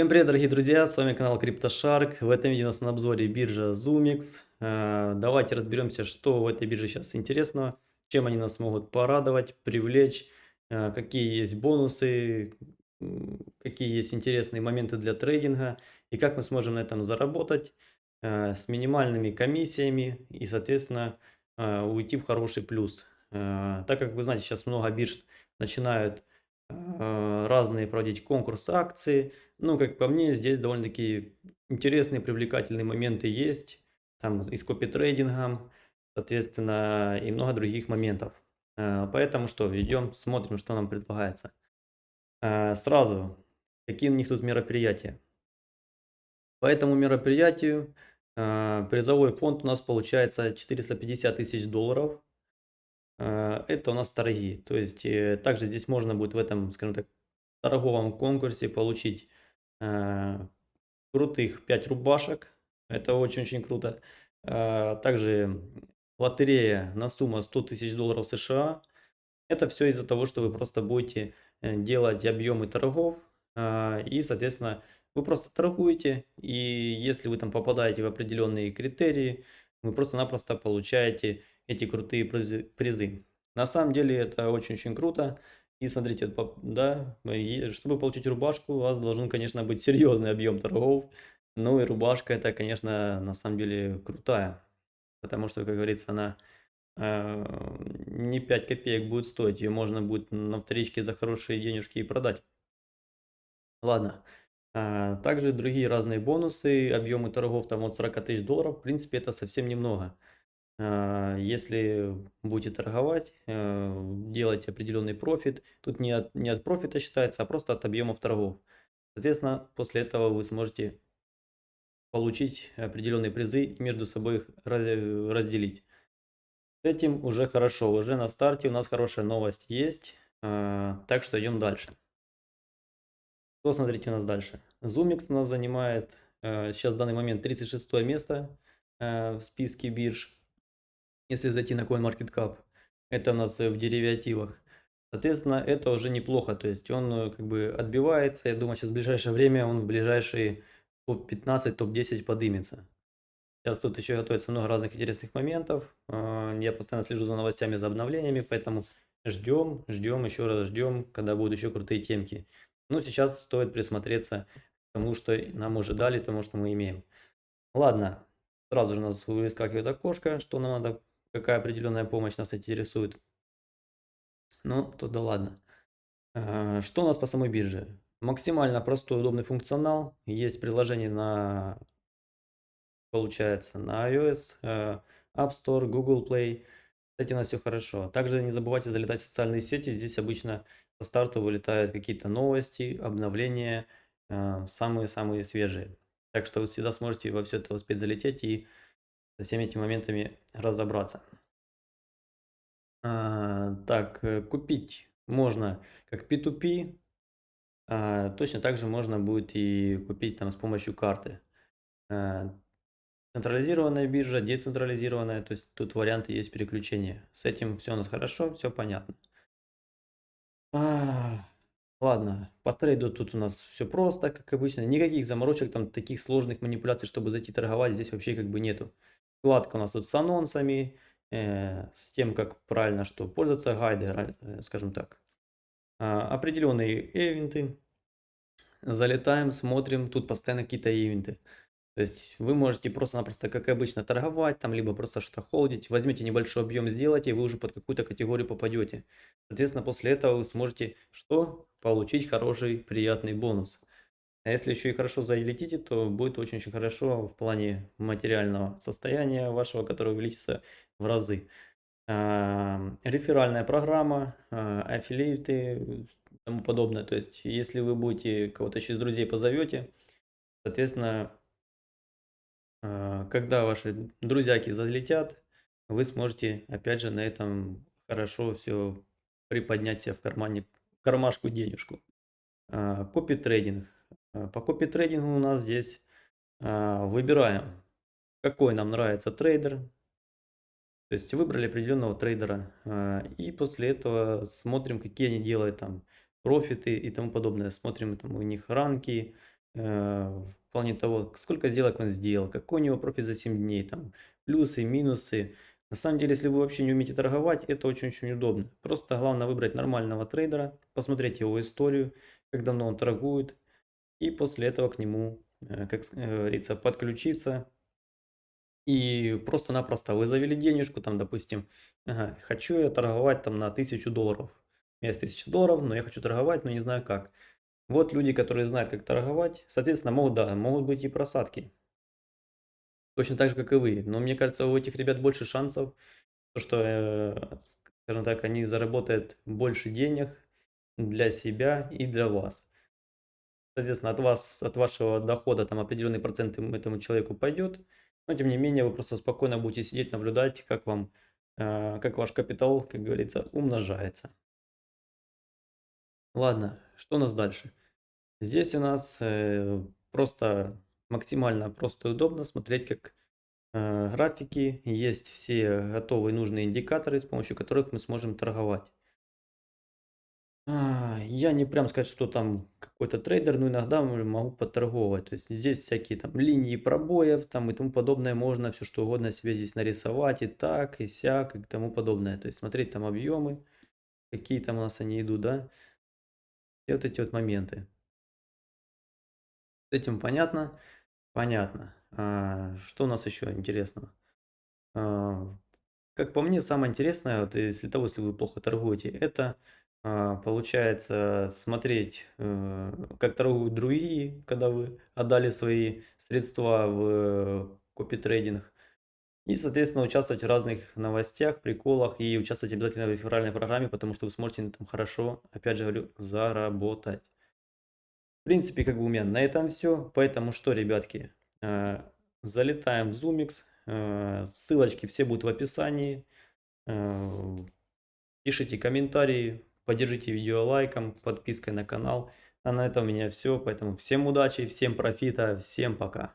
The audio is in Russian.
Всем привет, дорогие друзья, с вами канал CryptoShark. В этом видео у нас на обзоре биржа ZoomX. Э, давайте разберемся, что в этой бирже сейчас интересного, чем они нас могут порадовать, привлечь, э, какие есть бонусы, какие есть интересные моменты для трейдинга и как мы сможем на этом заработать э, с минимальными комиссиями и, соответственно, уйти в хороший плюс. Так как вы знаете, сейчас много бирж начинают разные проводить конкурсы, акции. Ну, как по мне, здесь довольно-таки интересные, привлекательные моменты есть. Там и с копи-трейдингом, соответственно, и много других моментов. А, поэтому что, идем, смотрим, что нам предлагается. А, сразу, какие у них тут мероприятия. По этому мероприятию призовой фонд у нас получается 450 тысяч долларов. А, это у нас торги. То есть э, также здесь можно будет в этом, скажем так, торговом конкурсе получить а, крутых 5 рубашек. Это очень-очень круто. Также лотерея на сумму 100 тысяч долларов США. Это все из-за того, что вы просто будете э, делать объемы торгов. И, соответственно, вы просто торгуете. И если вы там попадаете в определенные критерии, вы просто-напросто получаете эти крутые призы. На самом деле это очень-очень круто. И смотрите, да, чтобы получить рубашку, у вас должен, конечно, быть серьезный объем торгов. Ну и рубашка это, конечно, на самом деле крутая. Потому что, как говорится, она э, не 5 копеек будет стоить. Ее можно будет на вторичке за хорошие денежки и продать. Ладно. А, также другие разные бонусы, объемы торгов там от 40 тысяч долларов. В принципе, это совсем немного. А, если будете торговать, э, делать определенный профит, тут не от, не от профита считается, а просто от объемов торгов. Соответственно, после этого вы сможете получить определенные призы и между собой их разделить. С этим уже хорошо, уже на старте у нас хорошая новость есть, а, так что идем дальше. Что смотрите у нас дальше? Zoomix у нас занимает э, сейчас в данный момент 36 место э, в списке бирж если зайти на CoinMarketCap, это у нас в деривативах. Соответственно, это уже неплохо, то есть он э, как бы отбивается, я думаю, сейчас в ближайшее время он в ближайшие топ-15, топ-10 подымется. Сейчас тут еще готовится много разных интересных моментов, а, я постоянно слежу за новостями, за обновлениями, поэтому ждем, ждем, еще раз ждем, когда будут еще крутые темки. Ну, сейчас стоит присмотреться к тому, что нам уже дали, тому, что мы имеем. Ладно, сразу же у нас выскакивает окошко, что нам надо какая определенная помощь нас интересует. Ну, то да ладно. А, что у нас по самой бирже? Максимально простой, удобный функционал. Есть приложение на, получается, на iOS, э, App Store, Google Play. Этим у нас все хорошо. Также не забывайте залетать в социальные сети. Здесь обычно по старту вылетают какие-то новости, обновления, э, самые-самые свежие. Так что вы всегда сможете во все это успеть залететь и со всеми этими моментами разобраться. А, так, э, купить можно как P2P, а, точно так же можно будет и купить там с помощью карты. А, централизированная биржа, децентрализированная, то есть тут варианты есть переключения. С этим все у нас хорошо, все понятно. А, ладно, по трейду тут у нас все просто, как обычно. Никаких заморочек, там таких сложных манипуляций, чтобы зайти торговать, здесь вообще как бы нету. Вкладка у нас тут с анонсами, э, с тем, как правильно что пользоваться, гайды, э, скажем так. А, определенные ивенты. Залетаем, смотрим, тут постоянно какие-то ивенты. То есть вы можете просто-напросто, как обычно, торговать, там, либо просто что-то холдить. Возьмите небольшой объем, сделайте, и вы уже под какую-то категорию попадете. Соответственно, после этого вы сможете что? Получить хороший, приятный бонус. А если еще и хорошо залетите, то будет очень-очень хорошо в плане материального состояния вашего, которое увеличится в разы. А, реферальная программа, а, аффилиаты тому подобное. То есть, если вы будете кого-то еще из друзей позовете, соответственно, а, когда ваши друзьяки залетят, вы сможете опять же на этом хорошо все приподнять себе в кармане, в кармашку денежку. Copy trading. Э, по копи-трейдингу у нас здесь а, выбираем, какой нам нравится трейдер. То есть выбрали определенного трейдера. А, и после этого смотрим, какие они делают там профиты и тому подобное. Смотрим там у них ранки, э, в плане того, сколько сделок он сделал, какой у него профит за 7 дней, там, плюсы, минусы. На самом деле, если вы вообще не умеете торговать, это очень-очень удобно. Просто главное выбрать нормального трейдера, посмотреть его историю, как давно он торгует, и после этого к нему, э, как э, говорится, подключиться. И просто-напросто вы завели денежку, там, допустим, ага, хочу я торговать там на тысячу долларов. У меня есть 1000 долларов, но я хочу торговать, но не знаю как. Вот люди, которые знают, как торговать, соответственно, могут, да, могут быть и просадки. Точно так же, как и вы. Но мне кажется, у этих ребят больше шансов, то, что, э, скажем так, они заработают больше денег для себя и для вас. Соответственно, от вас, от вашего дохода там определенный процент этому человеку пойдет, но тем не менее вы просто спокойно будете сидеть, наблюдать, как вам, э, как ваш капитал, как говорится, умножается. Ладно, что у нас дальше? Здесь у нас э, просто максимально просто и удобно смотреть, как э, графики, есть все готовые нужные индикаторы, с помощью которых мы сможем торговать. А, Я не прям сказать, что там какой-то трейдер, но иногда могу подторговать. То есть здесь всякие там линии пробоев там и тому подобное, можно все что угодно себе здесь нарисовать и так, и сяк, и тому подобное. То есть смотреть там объемы, какие там у нас они идут, да, и вот эти вот моменты. С этим понятно? Понятно. А, что у нас еще интересного? А, Как по мне, самое интересное, вот если того, если вы плохо торгуете, это получается смотреть, э, как торгуют другие, когда вы отдали свои средства в копи-трейдинг. И, соответственно, участвовать в разных новостях, приколах и участвовать обязательно в реферальной программе, потому что вы сможете этом хорошо, опять же говорю, заработать. В принципе, как бы у меня на этом все. Поэтому что, ребятки, э, залетаем в Zoomix. э, Ссылочки все будут в описании. Пишите комментарии, поддержите видео лайком, подпиской на канал. А на этом у меня все. Поэтому всем удачи, всем профита, всем пока.